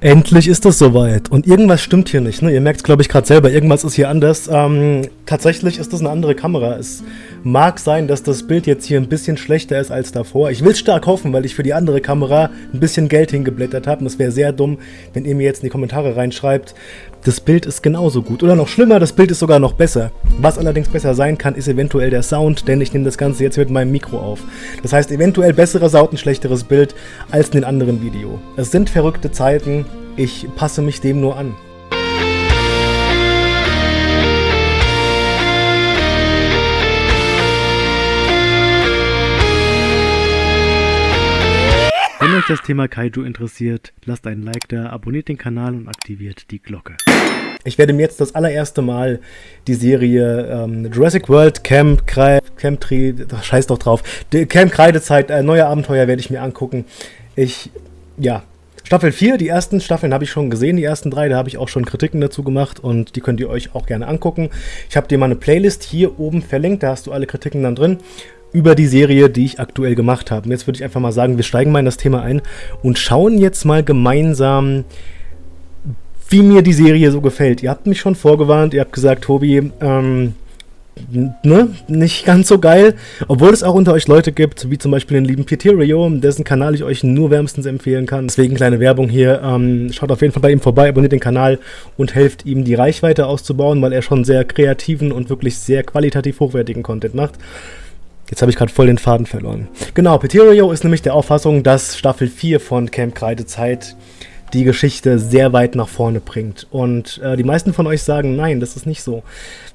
Endlich ist es soweit. Und irgendwas stimmt hier nicht. Ne? Ihr merkt es, glaube ich, gerade selber. Irgendwas ist hier anders. Ähm, tatsächlich ist das eine andere Kamera. Es mag sein, dass das Bild jetzt hier ein bisschen schlechter ist als davor. Ich will es stark hoffen, weil ich für die andere Kamera ein bisschen Geld hingeblättert habe. Und es wäre sehr dumm, wenn ihr mir jetzt in die Kommentare reinschreibt, das Bild ist genauso gut. Oder noch schlimmer, das Bild ist sogar noch besser. Was allerdings besser sein kann, ist eventuell der Sound, denn ich nehme das Ganze jetzt mit meinem Mikro auf. Das heißt, eventuell besserer Sound, ein schlechteres Bild als in den anderen Video. Es sind verrückte Zeiten, ich passe mich dem nur an. Euch das Thema Kaiju interessiert, lasst einen Like da, abonniert den Kanal und aktiviert die Glocke. Ich werde mir jetzt das allererste Mal die Serie ähm, Jurassic World Camp, Kre Camp Tree, scheiß doch drauf, Camp Kreidezeit, äh, neue Abenteuer werde ich mir angucken. Ich, ja, Staffel 4, die ersten Staffeln habe ich schon gesehen, die ersten drei, da habe ich auch schon Kritiken dazu gemacht und die könnt ihr euch auch gerne angucken. Ich habe dir mal eine Playlist hier oben verlinkt, da hast du alle Kritiken dann drin über die Serie, die ich aktuell gemacht habe. Und jetzt würde ich einfach mal sagen, wir steigen mal in das Thema ein und schauen jetzt mal gemeinsam, wie mir die Serie so gefällt. Ihr habt mich schon vorgewarnt, ihr habt gesagt, Tobi, ähm, ne, nicht ganz so geil. Obwohl es auch unter euch Leute gibt, wie zum Beispiel den lieben Pieterio, dessen Kanal ich euch nur wärmstens empfehlen kann. Deswegen kleine Werbung hier. Ähm, schaut auf jeden Fall bei ihm vorbei, abonniert den Kanal und helft ihm die Reichweite auszubauen, weil er schon sehr kreativen und wirklich sehr qualitativ hochwertigen Content macht. Jetzt habe ich gerade voll den Faden verloren. Genau, Pieterio ist nämlich der Auffassung, dass Staffel 4 von Camp Kreidezeit die Geschichte sehr weit nach vorne bringt. Und äh, die meisten von euch sagen, nein, das ist nicht so.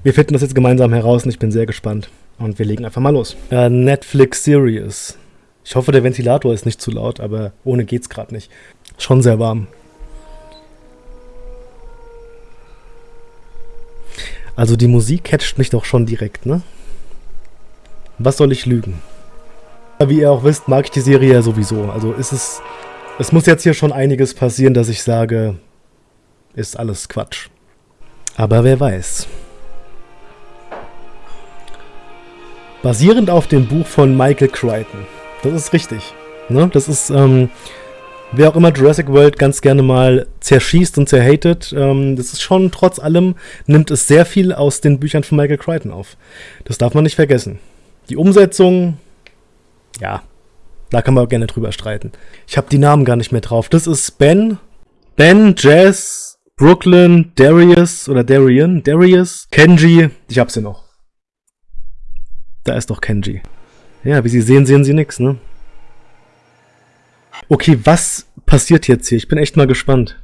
Wir finden das jetzt gemeinsam heraus und ich bin sehr gespannt. Und wir legen einfach mal los. Äh, Netflix Series. Ich hoffe, der Ventilator ist nicht zu laut, aber ohne geht's gerade nicht. Schon sehr warm. Also die Musik catcht mich doch schon direkt, ne? Was soll ich lügen? Wie ihr auch wisst, mag ich die Serie ja sowieso. Also ist es es muss jetzt hier schon einiges passieren, dass ich sage, ist alles Quatsch. Aber wer weiß. Basierend auf dem Buch von Michael Crichton. Das ist richtig. Ne? Das ist, ähm, wer auch immer Jurassic World ganz gerne mal zerschießt und zerhatet, ähm, das ist schon trotz allem, nimmt es sehr viel aus den Büchern von Michael Crichton auf. Das darf man nicht vergessen. Die Umsetzung, ja, da kann man gerne drüber streiten. Ich habe die Namen gar nicht mehr drauf. Das ist Ben, Ben, Jazz, Brooklyn, Darius oder Darian, Darius, Kenji. Ich hab sie noch. Da ist doch Kenji. Ja, wie Sie sehen, sehen Sie nichts, ne? Okay, was passiert jetzt hier? Ich bin echt mal gespannt.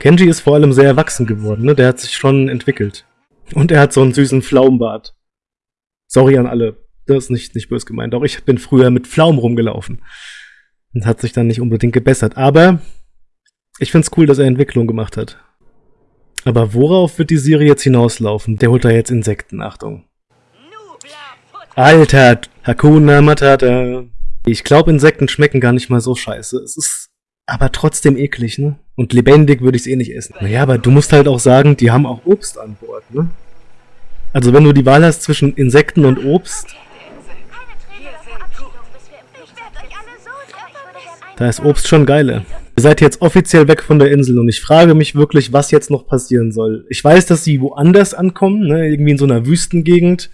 Kenji ist vor allem sehr erwachsen geworden, ne? Der hat sich schon entwickelt. Und er hat so einen süßen Pflaumenbart. Sorry an alle das ist nicht, nicht böse gemeint. Auch ich bin früher mit Pflaumen rumgelaufen. Und hat sich dann nicht unbedingt gebessert. Aber ich finde es cool, dass er Entwicklung gemacht hat. Aber worauf wird die Serie jetzt hinauslaufen? Der holt da jetzt Insekten, Achtung. Alter, Hakuna Matata. Ich glaube, Insekten schmecken gar nicht mal so scheiße. Es ist aber trotzdem eklig, ne? Und lebendig würde ich es eh nicht essen. Naja, aber du musst halt auch sagen, die haben auch Obst an Bord, ne? Also wenn du die Wahl hast zwischen Insekten und Obst, Da ist Obst schon geile. Ihr seid jetzt offiziell weg von der Insel und ich frage mich wirklich, was jetzt noch passieren soll. Ich weiß, dass sie woanders ankommen, ne? irgendwie in so einer Wüstengegend.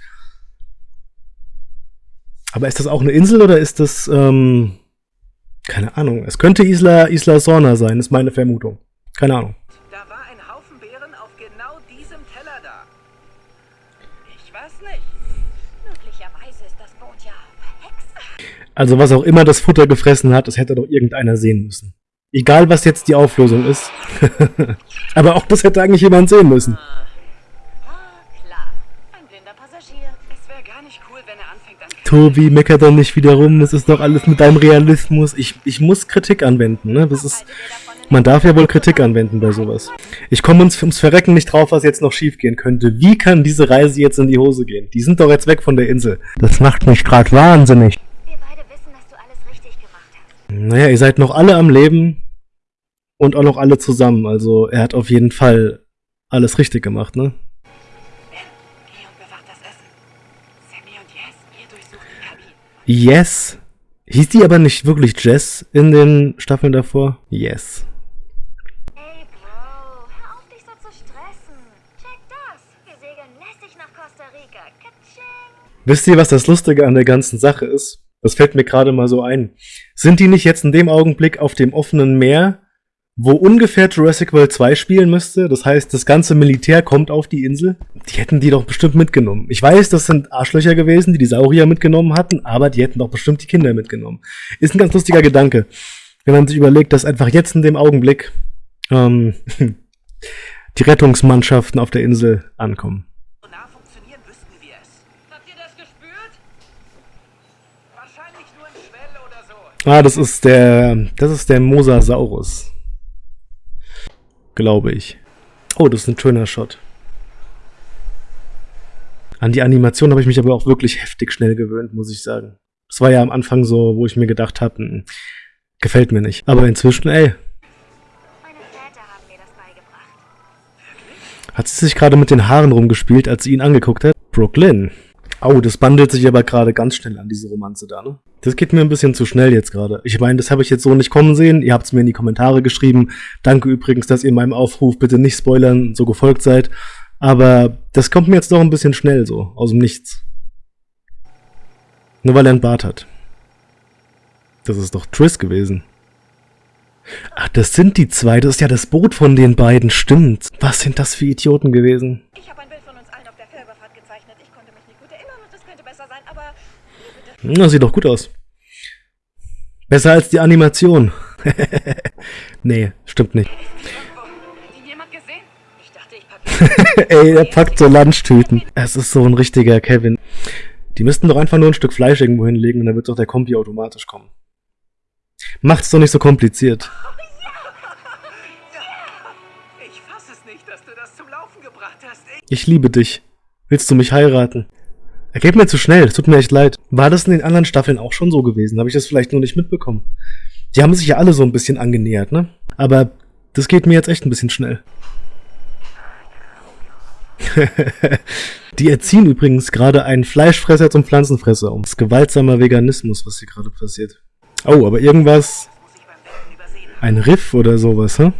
Aber ist das auch eine Insel oder ist das, ähm, keine Ahnung. Es könnte Isla, Isla Sorna sein, ist meine Vermutung. Keine Ahnung. Also was auch immer das Futter gefressen hat, das hätte doch irgendeiner sehen müssen. Egal, was jetzt die Auflösung ist. Aber auch das hätte eigentlich jemand sehen müssen. Tobi, meckert doch nicht wieder rum, das ist doch alles mit deinem Realismus. Ich, ich muss Kritik anwenden, ne? Das ist, man darf ja wohl Kritik anwenden bei sowas. Ich komme uns ums Verrecken nicht drauf, was jetzt noch schiefgehen könnte. Wie kann diese Reise jetzt in die Hose gehen? Die sind doch jetzt weg von der Insel. Das macht mich gerade wahnsinnig. Naja, ihr seid noch alle am Leben und auch noch alle zusammen. Also er hat auf jeden Fall alles richtig gemacht, ne? Yes. Hieß die aber nicht wirklich Jess in den Staffeln davor? Yes. Wisst ihr, was das Lustige an der ganzen Sache ist? Das fällt mir gerade mal so ein. Sind die nicht jetzt in dem Augenblick auf dem offenen Meer, wo ungefähr Jurassic World 2 spielen müsste? Das heißt, das ganze Militär kommt auf die Insel. Die hätten die doch bestimmt mitgenommen. Ich weiß, das sind Arschlöcher gewesen, die die Saurier mitgenommen hatten, aber die hätten doch bestimmt die Kinder mitgenommen. Ist ein ganz lustiger Gedanke, wenn man sich überlegt, dass einfach jetzt in dem Augenblick ähm, die Rettungsmannschaften auf der Insel ankommen. Ah, das ist der, das ist der Mosasaurus. Glaube ich. Oh, das ist ein schöner Shot. An die Animation habe ich mich aber auch wirklich heftig schnell gewöhnt, muss ich sagen. Das war ja am Anfang so, wo ich mir gedacht habe, hm, gefällt mir nicht. Aber inzwischen, ey. Hat sie sich gerade mit den Haaren rumgespielt, als sie ihn angeguckt hat? Brooklyn. Oh, das bandelt sich aber gerade ganz schnell an diese Romanze da, ne? Das geht mir ein bisschen zu schnell jetzt gerade. Ich meine, das habe ich jetzt so nicht kommen sehen. Ihr habt es mir in die Kommentare geschrieben. Danke übrigens, dass ihr meinem Aufruf bitte nicht spoilern so gefolgt seid. Aber das kommt mir jetzt doch ein bisschen schnell so, aus dem Nichts. Nur weil er einen Bart hat. Das ist doch Triss gewesen. Ach, das sind die zwei. Das ist ja das Boot von den beiden. Stimmt. Was sind das für Idioten gewesen? Ich habe ein Bild von uns allen auf der Fährüberfahrt gezeichnet. Ich konnte mich nicht gut erinnern und es könnte besser sein, aber... Na, sieht doch gut aus. Besser als die Animation. nee, stimmt nicht. Ey, er packt so Lunchtüten. Es ist so ein richtiger Kevin. Die müssten doch einfach nur ein Stück Fleisch irgendwo hinlegen und dann wird doch der Kompi automatisch kommen. Macht's doch nicht so kompliziert. Ich liebe dich. Willst du mich heiraten? Er geht mir zu schnell, es tut mir echt leid. War das in den anderen Staffeln auch schon so gewesen? Habe ich das vielleicht nur nicht mitbekommen? Die haben sich ja alle so ein bisschen angenähert, ne? Aber das geht mir jetzt echt ein bisschen schnell. Die erziehen übrigens gerade einen Fleischfresser zum Pflanzenfresser um. Das ist gewaltsamer Veganismus, was hier gerade passiert. Oh, aber irgendwas... Ein Riff oder sowas, hä?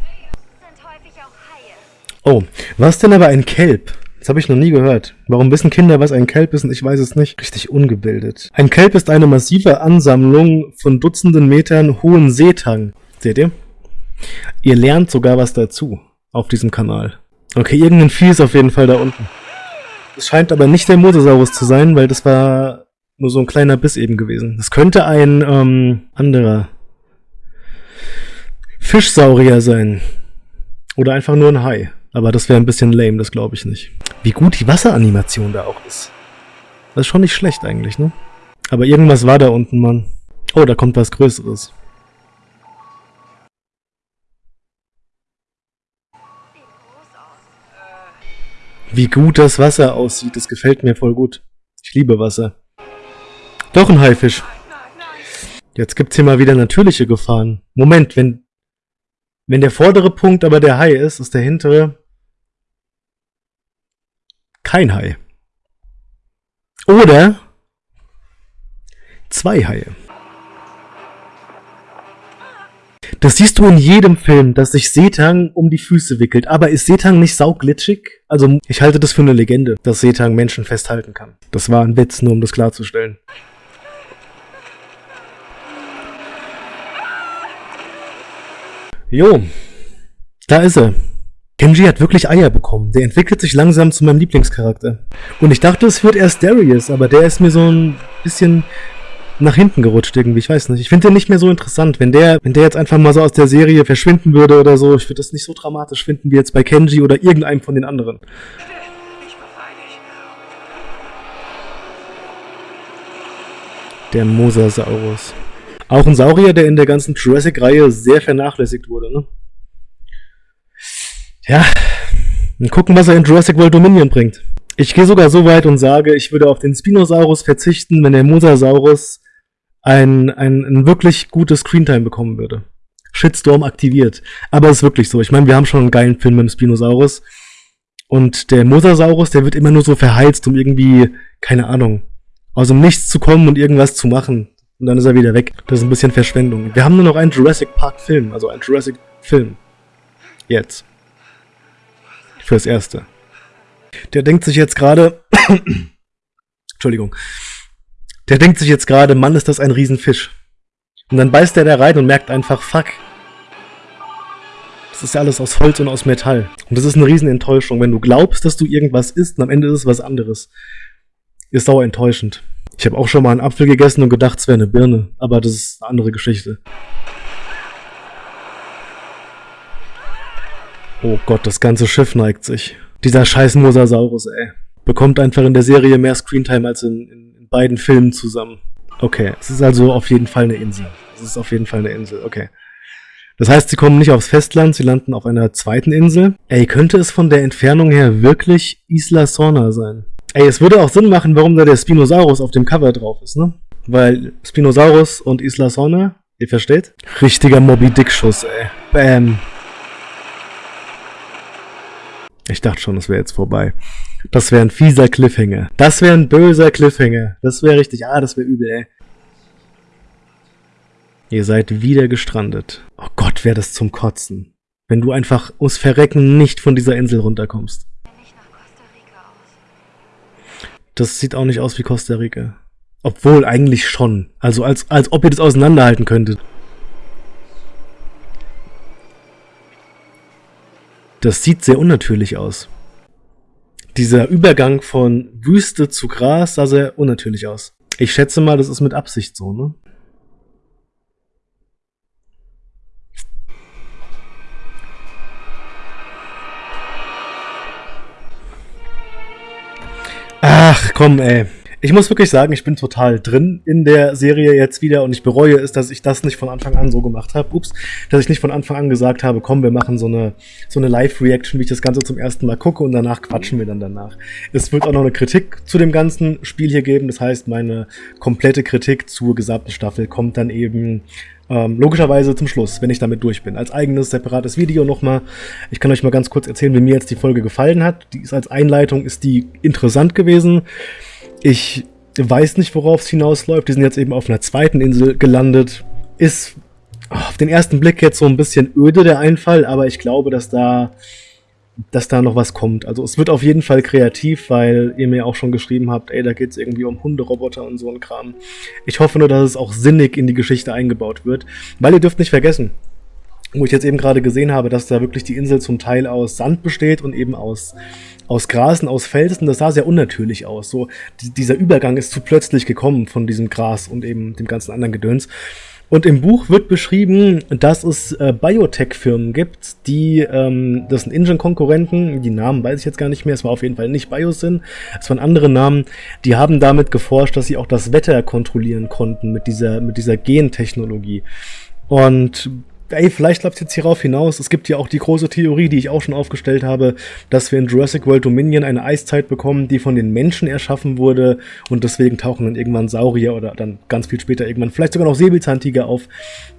Oh, was denn aber ein Kelp? Das habe ich noch nie gehört. Warum wissen Kinder, was ein Kelp ist und ich weiß es nicht? Richtig ungebildet. Ein Kelp ist eine massive Ansammlung von Dutzenden Metern hohen Seetang. Seht ihr? Ihr lernt sogar was dazu auf diesem Kanal. Okay, irgendein Vieh ist auf jeden Fall da unten. Es scheint aber nicht der Mosasaurus zu sein, weil das war nur so ein kleiner Biss eben gewesen. Das könnte ein ähm, anderer Fischsaurier sein. Oder einfach nur ein Hai. Aber das wäre ein bisschen lame, das glaube ich nicht. Wie gut die Wasseranimation da auch ist. Das ist schon nicht schlecht eigentlich, ne? Aber irgendwas war da unten, Mann. Oh, da kommt was Größeres. Wie gut das Wasser aussieht, das gefällt mir voll gut. Ich liebe Wasser. Doch ein Haifisch. Jetzt gibt's hier mal wieder natürliche Gefahren. Moment, wenn, wenn der vordere Punkt aber der Hai ist, ist der hintere kein Hai. Oder zwei Haie. Das siehst du in jedem Film, dass sich Setang um die Füße wickelt. Aber ist Setang nicht sauglitschig? Also, ich halte das für eine Legende, dass Setang Menschen festhalten kann. Das war ein Witz, nur um das klarzustellen. Jo, da ist er. Kenji hat wirklich Eier bekommen. Der entwickelt sich langsam zu meinem Lieblingscharakter. Und ich dachte, es wird erst Darius, aber der ist mir so ein bisschen nach hinten gerutscht irgendwie. Ich weiß nicht. Ich finde den nicht mehr so interessant. Wenn der, wenn der jetzt einfach mal so aus der Serie verschwinden würde oder so, ich würde das nicht so dramatisch finden wie jetzt bei Kenji oder irgendeinem von den anderen. Der Mosasaurus. Auch ein Saurier, der in der ganzen Jurassic-Reihe sehr vernachlässigt wurde, ne? Ja, und gucken, was er in Jurassic World Dominion bringt. Ich gehe sogar so weit und sage, ich würde auf den Spinosaurus verzichten, wenn der Mosasaurus ein, ein, ein wirklich gutes Screentime bekommen würde. Shitstorm aktiviert. Aber es ist wirklich so. Ich meine, wir haben schon einen geilen Film mit dem Spinosaurus. Und der Mosasaurus, der wird immer nur so verheizt, um irgendwie, keine Ahnung, aus dem Nichts zu kommen und irgendwas zu machen. Und dann ist er wieder weg. Das ist ein bisschen Verschwendung. Wir haben nur noch einen Jurassic Park Film, also einen Jurassic Film. Jetzt. Fürs Erste. Der denkt sich jetzt gerade, Entschuldigung. Der denkt sich jetzt gerade, Mann, ist das ein Riesenfisch. Und dann beißt er da rein und merkt einfach, fuck. Das ist ja alles aus Holz und aus Metall. Und das ist eine Riesenenttäuschung, wenn du glaubst, dass du irgendwas isst und am Ende ist es was anderes. Ist sauer enttäuschend. Ich habe auch schon mal einen Apfel gegessen und gedacht, es wäre eine Birne. Aber das ist eine andere Geschichte. Oh Gott, das ganze Schiff neigt sich. Dieser scheiß Mosasaurus, ey. Bekommt einfach in der Serie mehr Screentime als in, in, in beiden Filmen zusammen. Okay, es ist also auf jeden Fall eine Insel. Es ist auf jeden Fall eine Insel, okay. Das heißt, sie kommen nicht aufs Festland, sie landen auf einer zweiten Insel. Ey, könnte es von der Entfernung her wirklich Isla Sorna sein? Ey, es würde auch Sinn machen, warum da der Spinosaurus auf dem Cover drauf ist, ne? Weil Spinosaurus und Isla Sorna, ihr versteht? Richtiger Moby Dick Schuss, ey. Bam. Ich dachte schon, das wäre jetzt vorbei. Das wäre ein fieser Cliffhanger. Das wäre ein böser Cliffhanger. Das wäre richtig, ah, das wäre übel, ey. Ihr seid wieder gestrandet. Oh Gott, wäre das zum Kotzen. Wenn du einfach ums Verrecken nicht von dieser Insel runterkommst. Das sieht auch nicht aus wie Costa Rica. Obwohl, eigentlich schon. Also als, als ob ihr das auseinanderhalten könntet. Das sieht sehr unnatürlich aus. Dieser Übergang von Wüste zu Gras sah sehr unnatürlich aus. Ich schätze mal, das ist mit Absicht so, ne? Ach, komm, ey. Ich muss wirklich sagen, ich bin total drin in der Serie jetzt wieder und ich bereue es, dass ich das nicht von Anfang an so gemacht habe. Ups, dass ich nicht von Anfang an gesagt habe, komm, wir machen so eine, so eine Live-Reaction, wie ich das Ganze zum ersten Mal gucke und danach quatschen wir dann danach. Es wird auch noch eine Kritik zu dem ganzen Spiel hier geben. Das heißt, meine komplette Kritik zur gesamten Staffel kommt dann eben ähm, logischerweise zum Schluss, wenn ich damit durch bin. Als eigenes, separates Video nochmal. Ich kann euch mal ganz kurz erzählen, wie mir jetzt die Folge gefallen hat. Die ist als Einleitung, ist die interessant gewesen. Ich weiß nicht, worauf es hinausläuft. Die sind jetzt eben auf einer zweiten Insel gelandet. Ist auf den ersten Blick jetzt so ein bisschen öde, der Einfall, aber ich glaube, dass da, dass da noch was kommt. Also es wird auf jeden Fall kreativ, weil ihr mir auch schon geschrieben habt, ey, da geht es irgendwie um Hunderoboter und so ein Kram. Ich hoffe nur, dass es auch sinnig in die Geschichte eingebaut wird, weil ihr dürft nicht vergessen, wo ich jetzt eben gerade gesehen habe, dass da wirklich die Insel zum Teil aus Sand besteht und eben aus aus Grasen, aus Felsen, das sah sehr unnatürlich aus. So, dieser Übergang ist zu plötzlich gekommen von diesem Gras und eben dem ganzen anderen Gedöns. Und im Buch wird beschrieben, dass es äh, Biotech-Firmen gibt, die, ähm, das sind Engine-Konkurrenten, die Namen weiß ich jetzt gar nicht mehr, es war auf jeden Fall nicht Biosyn, es waren andere Namen, die haben damit geforscht, dass sie auch das Wetter kontrollieren konnten mit dieser, mit dieser Gentechnologie. Und ey, vielleicht läuft es jetzt hierauf hinaus. Es gibt ja auch die große Theorie, die ich auch schon aufgestellt habe, dass wir in Jurassic World Dominion eine Eiszeit bekommen, die von den Menschen erschaffen wurde und deswegen tauchen dann irgendwann Saurier oder dann ganz viel später irgendwann vielleicht sogar noch Säbelzahntiger auf,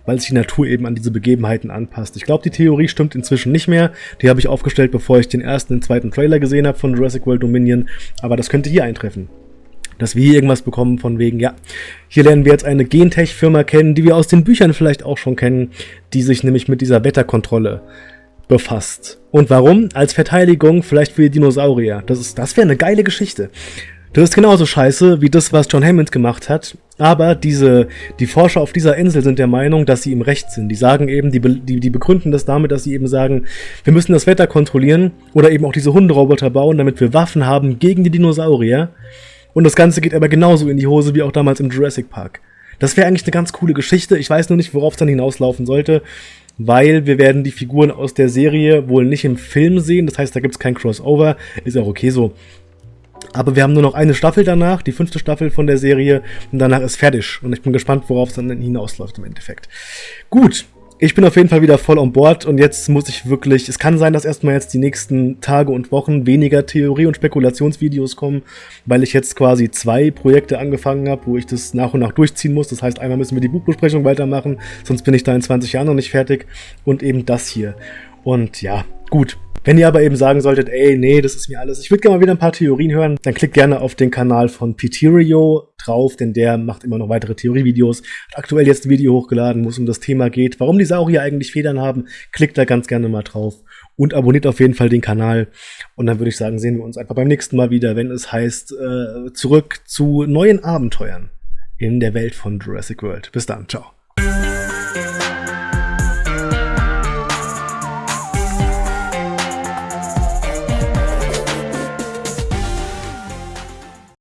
weil sich die Natur eben an diese Begebenheiten anpasst. Ich glaube, die Theorie stimmt inzwischen nicht mehr. Die habe ich aufgestellt, bevor ich den ersten und zweiten Trailer gesehen habe von Jurassic World Dominion, aber das könnte hier eintreffen dass wir hier irgendwas bekommen von wegen, ja, hier lernen wir jetzt eine Gentech-Firma kennen, die wir aus den Büchern vielleicht auch schon kennen, die sich nämlich mit dieser Wetterkontrolle befasst. Und warum? Als Verteidigung vielleicht für die Dinosaurier. Das, ist, das wäre eine geile Geschichte. Das ist genauso scheiße wie das, was John Hammond gemacht hat. Aber diese, die Forscher auf dieser Insel sind der Meinung, dass sie im Recht sind. Die sagen eben, die, die, die begründen das damit, dass sie eben sagen, wir müssen das Wetter kontrollieren oder eben auch diese Hunderoboter bauen, damit wir Waffen haben gegen die Dinosaurier. Und das Ganze geht aber genauso in die Hose wie auch damals im Jurassic Park. Das wäre eigentlich eine ganz coole Geschichte. Ich weiß nur nicht, worauf es dann hinauslaufen sollte, weil wir werden die Figuren aus der Serie wohl nicht im Film sehen. Das heißt, da gibt es kein Crossover. Ist auch okay so. Aber wir haben nur noch eine Staffel danach, die fünfte Staffel von der Serie, und danach ist fertig. Und ich bin gespannt, worauf es dann hinausläuft im Endeffekt. Gut, ich bin auf jeden Fall wieder voll on board und jetzt muss ich wirklich, es kann sein, dass erstmal jetzt die nächsten Tage und Wochen weniger Theorie- und Spekulationsvideos kommen, weil ich jetzt quasi zwei Projekte angefangen habe, wo ich das nach und nach durchziehen muss. Das heißt, einmal müssen wir die Buchbesprechung weitermachen, sonst bin ich da in 20 Jahren noch nicht fertig und eben das hier. Und ja, gut, Wenn ihr aber eben sagen solltet, ey, nee, das ist mir alles, ich würde gerne mal wieder ein paar Theorien hören, dann klickt gerne auf den Kanal von Piterio drauf, denn der macht immer noch weitere Theorievideos. Hat aktuell jetzt ein Video hochgeladen, wo es um das Thema geht, warum die Saurier eigentlich Federn haben. Klickt da ganz gerne mal drauf und abonniert auf jeden Fall den Kanal. Und dann würde ich sagen, sehen wir uns einfach beim nächsten Mal wieder, wenn es heißt, äh, zurück zu neuen Abenteuern in der Welt von Jurassic World. Bis dann, ciao.